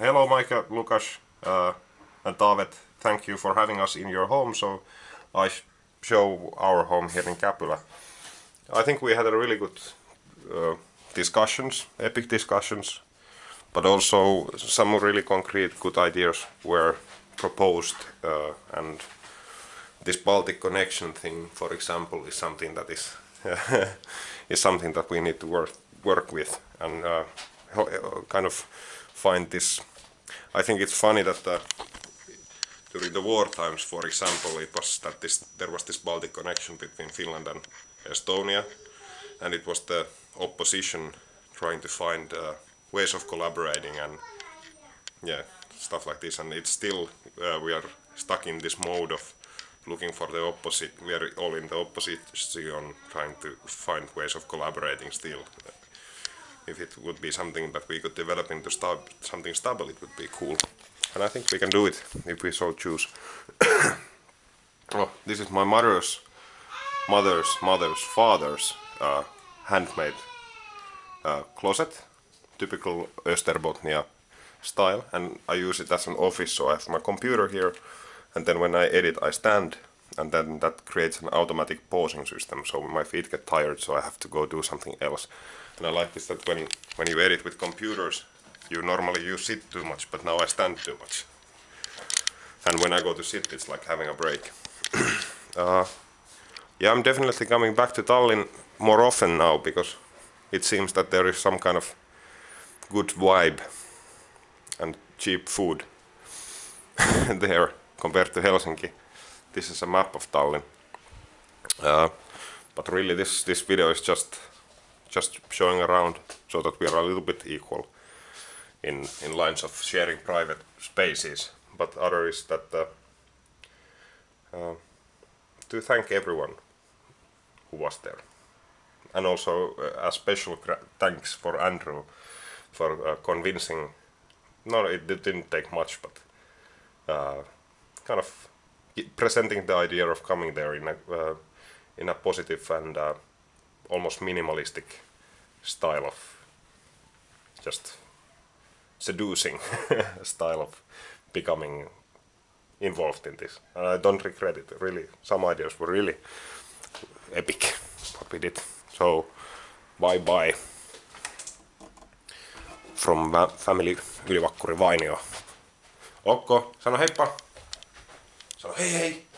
hello Micah, Lukas uh, and Tavet. Thank you for having us in your home. So I sh show our home here in Käpylä. I think we had a really good uh, discussions, epic discussions, but also some really concrete good ideas were proposed uh, and this Baltic connection thing, for example, is something that is is something that we need to work work with and uh, kind of find this. I think it's funny that uh, during the war times, for example, it was that this there was this Baltic connection between Finland and Estonia, and it was the opposition trying to find uh, ways of collaborating and yeah, stuff like this. And it's still uh, we are stuck in this mode of looking for the opposite. We are all in the opposition, trying to find ways of collaborating still. If it would be something that we could develop into something stable, it would be cool. And I think we can do it if we so choose. oh, this is my mother's mother's mother's father's uh, handmade uh, closet, typical Österbottnia style, and I use it as an office. So I have my computer here, and then when I edit, I stand, and then that creates an automatic pausing system. So my feet get tired, so I have to go do something else. And I like this that when when you edit with computers, you normally you sit too much, but now I stand too much. And when I go to sit, it's like having a break. uh, yeah, I'm definitely coming back to Tallinn more often now because it seems that there is some kind of good vibe and cheap food there compared to Helsinki. This is a map of Tallinn. Uh, but really this, this video is just just showing around so that we are a little bit equal in, in lines of sharing private spaces. But other is that uh, uh, to thank everyone who was there. And also uh, a special thanks for Andrew for uh, convincing, no it didn't take much, but uh, kind of presenting the idea of coming there in a, uh, in a positive and almost minimalistic style of just seducing style of becoming involved in this. And I don't regret it, really. Some ideas were really epic, what we did. So, bye bye from family Ylivakkuri Vainio. Okko, sano heippa. Sano hey, hei.